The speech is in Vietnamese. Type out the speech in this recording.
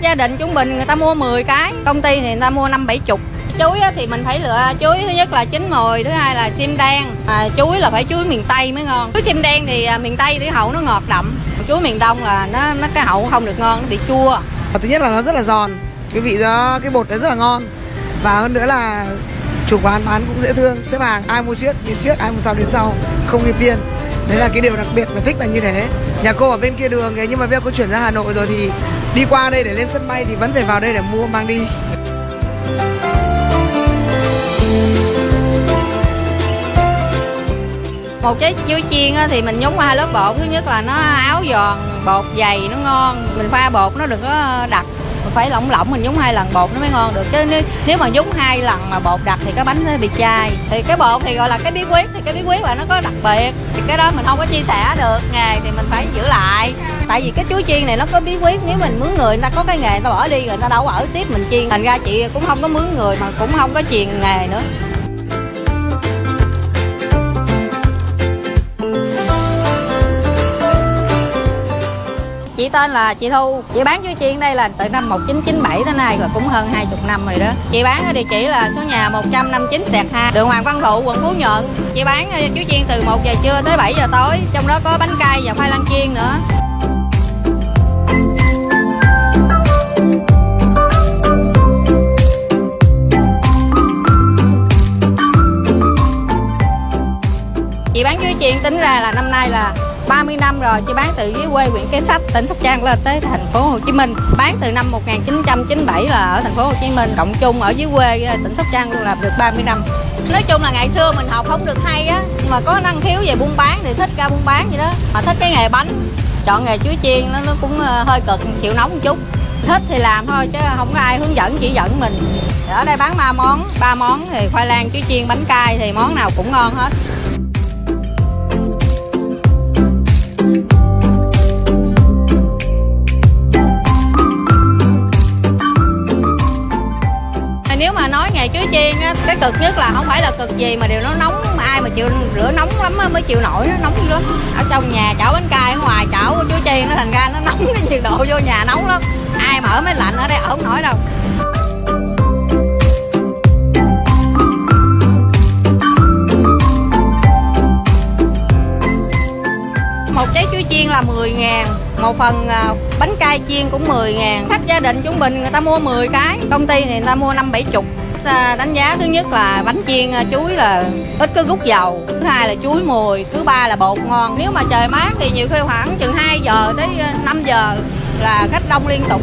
gia đình trung bình người ta mua 10 cái công ty thì người ta mua năm bảy chục. Chuối thì mình phải lựa chuối thứ nhất là chín mồi thứ hai là sim đen à, chuối là phải chuối miền tây mới ngon. Chuối sim đen thì à, miền tây thì hậu nó ngọt đậm chuối miền đông là nó nó cái hậu không được ngon nó bị chua. Và thứ nhất là nó rất là giòn cái vị đó cái bột nó rất là ngon. Và hơn nữa là chủ quán bán cũng dễ thương xếp hàng ai mua trước đến trước ai mua sau đến sau không ưu tiên. Đấy là cái điều đặc biệt mà thích là như thế. Nhà cô ở bên kia đường ấy nhưng mà bây giờ cô chuyển ra hà nội rồi thì đi qua đây để lên sân bay thì vẫn phải vào đây để mua mang đi. Một trái chuối chiên thì mình nhúng qua hai lớp bột. Thứ nhất là nó áo giòn, bột dày, nó ngon. Mình pha bột nó đừng có ờ, đặc phải lỏng lỏng mình nhúng hai lần bột nó mới ngon được. Chứ nếu, nếu mà nhúng hai lần mà bột đặc thì cái bánh nó bị chai. Thì cái bột thì gọi là cái bí quyết thì cái bí quyết là nó có đặc biệt. Thì cái đó mình không có chia sẻ được. Nghề thì mình phải giữ lại. Tại vì cái chuối chiên này nó có bí quyết. Nếu mình mướn người người ta có cái nghề người ta bỏ đi rồi người ta đâu có ở tiếp mình chiên. Thành ra chị cũng không có mướn người mà cũng không có truyền nghề nữa. Tên là chị Thu. Chị bán chuối chiên đây là từ năm 1997 tới nay là cũng hơn 20 năm rồi đó. Chị bán ở địa chỉ là số nhà 159 sẹt 2 đường Hoàng Văn Thụ quận Phú Nhuận. Chị bán ờ, chuối chiên từ 1 giờ trưa tới 7 giờ tối trong đó có bánh cay và khoai lang chiên nữa. Chị bán chuối chiên tính ra là năm nay là 30 năm rồi, chị bán từ dưới quê huyện Cái Sách, tỉnh Sóc Trăng lên tới thành phố Hồ Chí Minh. Bán từ năm 1997 là ở thành phố Hồ Chí Minh, cộng chung ở dưới quê ờ, tỉnh Sóc Trăng luôn làm được 30 năm. Nói chung là ngày xưa mình học không được hay á, nhưng mà có năng khiếu về buôn bán thì thích ra buôn bán vậy đó. Mà thích cái nghề bánh, chọn nghề chuối chiên nó nó cũng ờ, hơi cực, chịu nóng một chút. Thích thì làm thôi chứ không có ai hướng dẫn, chỉ dẫn mình. Ở đây bán ba món ba món thì khoai lang, chuối chiên, bánh cay thì món nào cũng ngon hết. Nếu mà nói nghề chuối chiên á, cái cực nhất là không phải là cực gì mà điều nó nóng mà ai mà chịu rửa nóng lắm á mới chịu nổi, nó nóng dữ lắm. Ở trong nhà chảo bánh cay, ở ngoài chảo chuối chiên nó thành ra nó nóng cái nhiệt độ vô nhà nóng lắm. Ai mà ở máy lạnh ở đây, ở không nổi đâu. Một trái chuối chiên là 10 ngàn, một phần à, bánh cay chiên cũng 10 ngàn. Khách gia đình trung bình người ta mua 10 cái, công ty thì người ta mua năm bảy chục. Ờ, đánh giá thứ nhất là bánh chiên à, chuối là ít có rút dầu, thứ hai là chuối mùi thứ ba là bột ngon. Nếu mà trời mát thì nhiều khi khoảng chừng 2 giờ tới à, 5 giờ là khách đông liên tục.